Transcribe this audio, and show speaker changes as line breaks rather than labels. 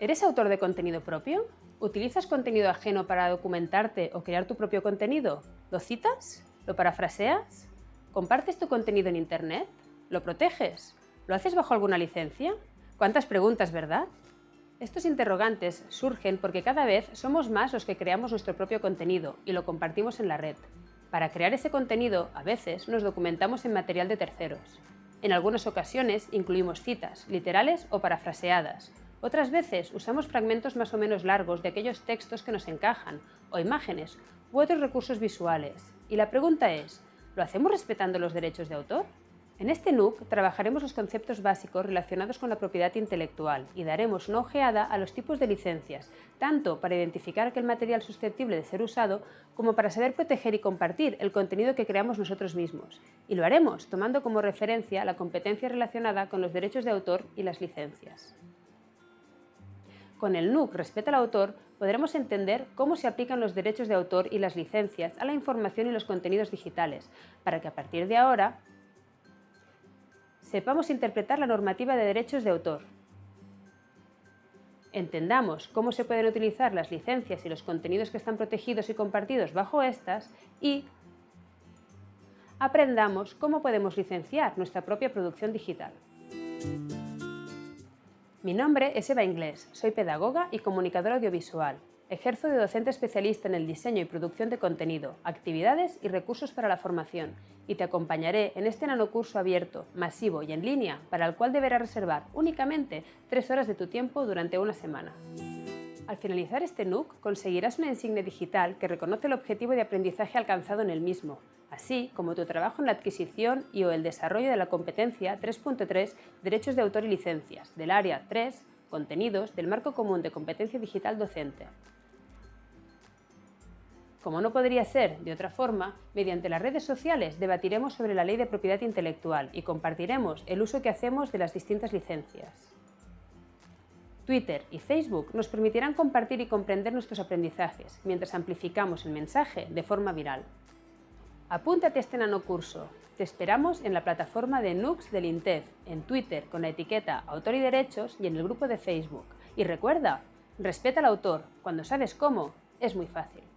¿Eres autor de contenido propio? ¿Utilizas contenido ajeno para documentarte o crear tu propio contenido? ¿Lo citas? ¿Lo parafraseas? ¿Compartes tu contenido en Internet? ¿Lo proteges? ¿Lo haces bajo alguna licencia? ¿Cuántas preguntas, verdad? Estos interrogantes surgen porque cada vez somos más los que creamos nuestro propio contenido y lo compartimos en la red. Para crear ese contenido, a veces nos documentamos en material de terceros. En algunas ocasiones incluimos citas, literales o parafraseadas. Otras veces usamos fragmentos más o menos largos de aquellos textos que nos encajan, o imágenes, u otros recursos visuales. Y la pregunta es, ¿lo hacemos respetando los derechos de autor? En este NUC trabajaremos los conceptos básicos relacionados con la propiedad intelectual y daremos una ojeada a los tipos de licencias, tanto para identificar aquel material susceptible de ser usado como para saber proteger y compartir el contenido que creamos nosotros mismos. Y lo haremos tomando como referencia la competencia relacionada con los derechos de autor y las licencias. Con el NUC Respeta al Autor podremos entender cómo se aplican los derechos de autor y las licencias a la información y los contenidos digitales, para que a partir de ahora sepamos interpretar la normativa de derechos de autor. Entendamos cómo se pueden utilizar las licencias y los contenidos que están protegidos y compartidos bajo estas y aprendamos cómo podemos licenciar nuestra propia producción digital. Mi nombre es Eva Inglés, soy pedagoga y comunicadora audiovisual. Ejerzo de docente especialista en el diseño y producción de contenido, actividades y recursos para la formación y te acompañaré en este nanocurso abierto, masivo y en línea para el cual deberás reservar únicamente tres horas de tu tiempo durante una semana. Al finalizar este NUC conseguirás una insignia digital que reconoce el objetivo de aprendizaje alcanzado en el mismo, así como tu trabajo en la adquisición y o el desarrollo de la competencia 3.3 Derechos de autor y licencias del área 3 Contenidos del Marco Común de Competencia Digital Docente. Como no podría ser de otra forma, mediante las redes sociales debatiremos sobre la ley de propiedad intelectual y compartiremos el uso que hacemos de las distintas licencias. Twitter y Facebook nos permitirán compartir y comprender nuestros aprendizajes, mientras amplificamos el mensaje de forma viral. Apúntate a este nanocurso. Te esperamos en la plataforma de Nux del INTEF, en Twitter con la etiqueta Autor y Derechos y en el grupo de Facebook. Y recuerda, respeta al autor. Cuando sabes cómo, es muy fácil.